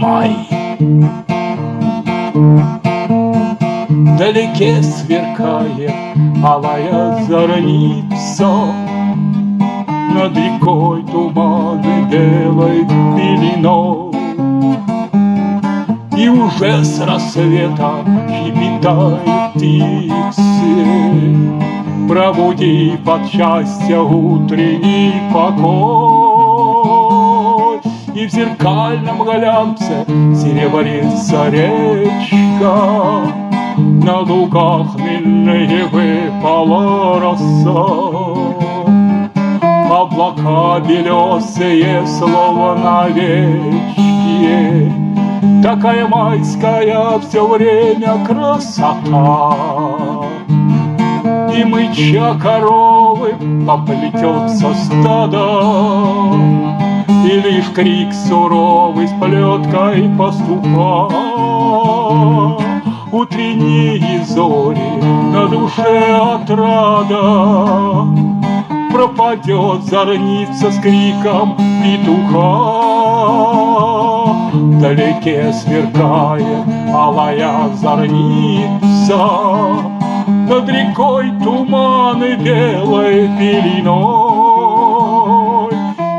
Май. Вдалеке сверкает алая зорница Над рекой туманы белой пеленой. И уже с рассвета щебетают птицы Пробуди под счастье утренний покой. И в зеркальном глянце серебрится речка. На лугах хмельные выпала роса. Облака белесые, словно вечки Такая майская все время красота И мыча коровы поплетется стадо И лишь крик суровый с плеткой пастуха Утренние зори на душе отрада. Пропадет зорница с криком петуха. Вдалеке сверкает алая зорница Над рекой туманы белой пеленой.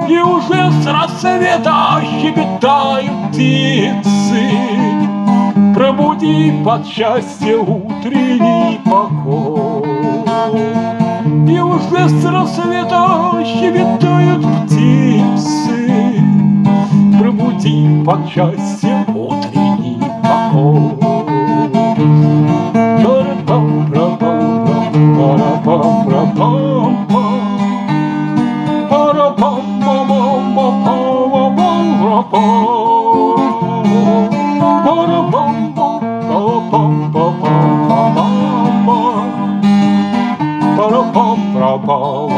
И уже с рассвета щебетают птицы. Пробуди под счастье утренний покой. И уже с рассвета щебетают птицы. Пробуди под счастье утренний Paul.